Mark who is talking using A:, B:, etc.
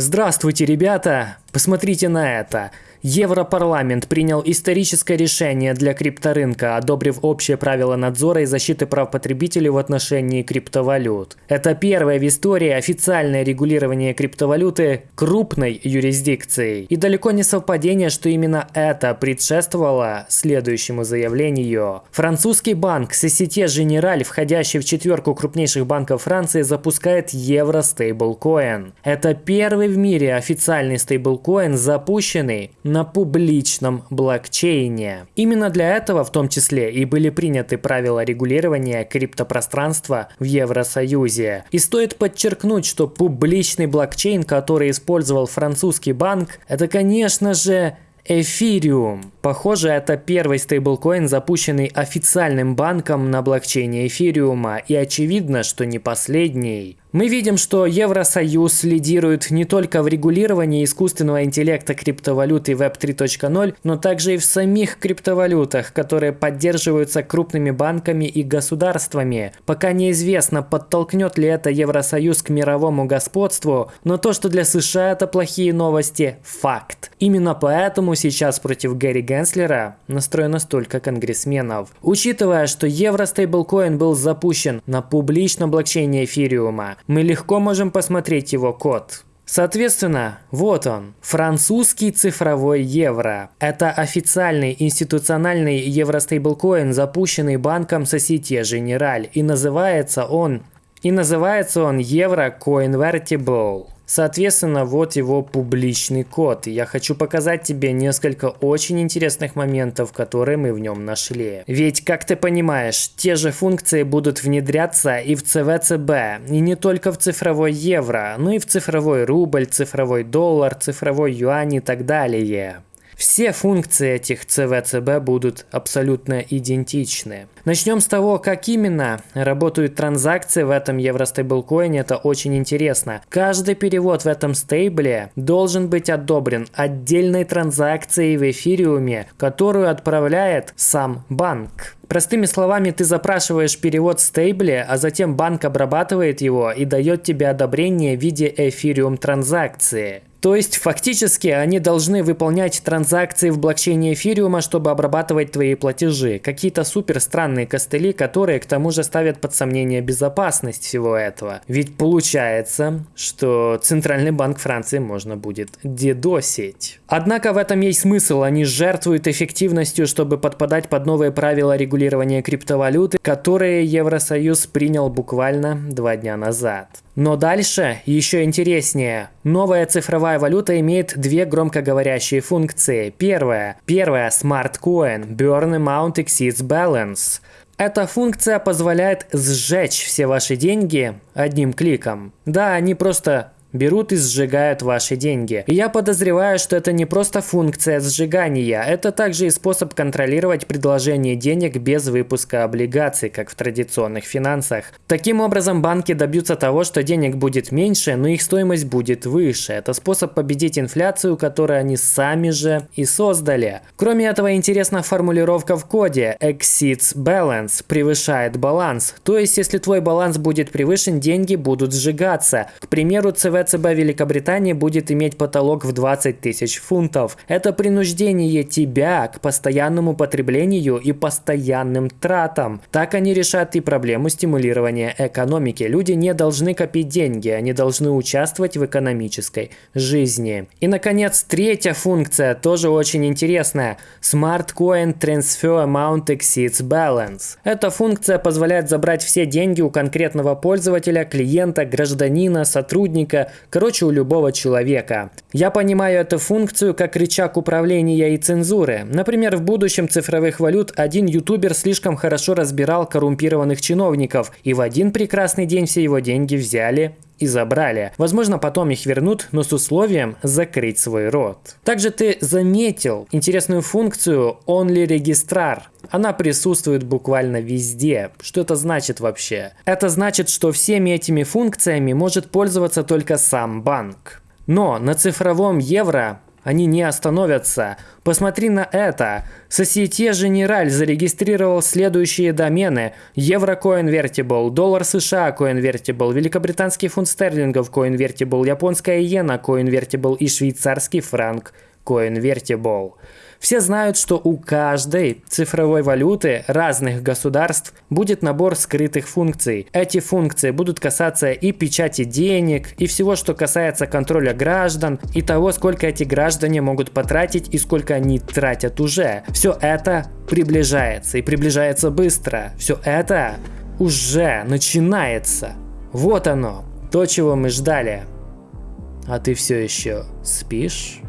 A: Здравствуйте, ребята! Посмотрите на это. Европарламент принял историческое решение для крипторынка, одобрив общие правила надзора и защиты прав потребителей в отношении криптовалют. Это первое в истории официальное регулирование криптовалюты крупной юрисдикцией. И далеко не совпадение, что именно это предшествовало следующему заявлению. Французский банк Societe Generale, входящий в четверку крупнейших банков Франции, запускает евро стейблкоин. Это первый в мире официальный стейблкоин, запущенный на публичном блокчейне. Именно для этого в том числе и были приняты правила регулирования криптопространства в Евросоюзе. И стоит подчеркнуть, что публичный блокчейн, который использовал французский банк, это, конечно же, Эфириум. Похоже, это первый стейблкоин, запущенный официальным банком на блокчейне Эфириума, и очевидно, что не последний. Мы видим, что Евросоюз лидирует не только в регулировании искусственного интеллекта криптовалюты Web 3.0, но также и в самих криптовалютах, которые поддерживаются крупными банками и государствами. Пока неизвестно, подтолкнет ли это Евросоюз к мировому господству, но то, что для США это плохие новости – факт. Именно поэтому сейчас против Гэри Генслера настроено столько конгрессменов. Учитывая, что евростейблкоин был запущен на публичном блокчейне эфириума, мы легко можем посмотреть его код. Соответственно, вот он, французский цифровой евро. Это официальный институциональный евростейблкоин, запущенный банком Societe Generale, и называется он и называется он Евро Coinvertible. Соответственно, вот его публичный код. Я хочу показать тебе несколько очень интересных моментов, которые мы в нем нашли. Ведь, как ты понимаешь, те же функции будут внедряться и в ЦВЦБ, и не только в цифровой евро, но и в цифровой рубль, цифровой доллар, цифровой юань и так далее. Все функции этих ЦВЦБ будут абсолютно идентичны. Начнем с того, как именно работают транзакции в этом евростейблкоине. Это очень интересно. Каждый перевод в этом стейбле должен быть одобрен отдельной транзакцией в эфириуме, которую отправляет сам банк. Простыми словами, ты запрашиваешь перевод стейбле, а затем банк обрабатывает его и дает тебе одобрение в виде эфириум транзакции. То есть, фактически, они должны выполнять транзакции в блокчейне эфириума, чтобы обрабатывать твои платежи. Какие-то супер странные костыли, которые к тому же ставят под сомнение безопасность всего этого. Ведь получается, что Центральный банк Франции можно будет дедосить. Однако в этом есть смысл. Они жертвуют эффективностью, чтобы подпадать под новые правила регулирования криптовалюты, которые Евросоюз принял буквально два дня назад. Но дальше еще интереснее. Новая цифровая валюта имеет две громкоговорящие функции. Первая. Первая Smart Coin Burn Amount Exceeds Balance. Эта функция позволяет сжечь все ваши деньги одним кликом. Да, они просто берут и сжигают ваши деньги. И я подозреваю, что это не просто функция сжигания, это также и способ контролировать предложение денег без выпуска облигаций, как в традиционных финансах. Таким образом, банки добьются того, что денег будет меньше, но их стоимость будет выше. Это способ победить инфляцию, которую они сами же и создали. Кроме этого, интересна формулировка в коде exceeds balance, превышает баланс. То есть, если твой баланс будет превышен, деньги будут сжигаться. К примеру, ЦВ ЦБ Великобритании будет иметь потолок в 20 тысяч фунтов. Это принуждение тебя к постоянному потреблению и постоянным тратам. Так они решат и проблему стимулирования экономики. Люди не должны копить деньги, они должны участвовать в экономической жизни. И, наконец, третья функция, тоже очень интересная. Smart Coin Transfer Amount Exceeds Balance. Эта функция позволяет забрать все деньги у конкретного пользователя, клиента, гражданина, сотрудника короче, у любого человека. Я понимаю эту функцию как рычаг управления и цензуры. Например, в будущем цифровых валют один ютубер слишком хорошо разбирал коррумпированных чиновников, и в один прекрасный день все его деньги взяли и забрали. Возможно, потом их вернут, но с условием закрыть свой рот. Также ты заметил интересную функцию Only Registrar. Она присутствует буквально везде. Что это значит вообще? Это значит, что всеми этими функциями может пользоваться только сам банк. Но на цифровом евро они не остановятся. Посмотри на это. Societe Generale зарегистрировал следующие домены. Евро CoinVertible, доллар США CoinVertible, великобританский фунт стерлингов CoinVertible, японская иена CoinVertible и швейцарский франк CoinVertible. Все знают, что у каждой цифровой валюты разных государств будет набор скрытых функций. Эти функции будут касаться и печати денег, и всего, что касается контроля граждан, и того, сколько эти граждане могут потратить и сколько они тратят уже. Все это приближается и приближается быстро. Все это уже начинается. Вот оно, то, чего мы ждали. А ты все еще спишь?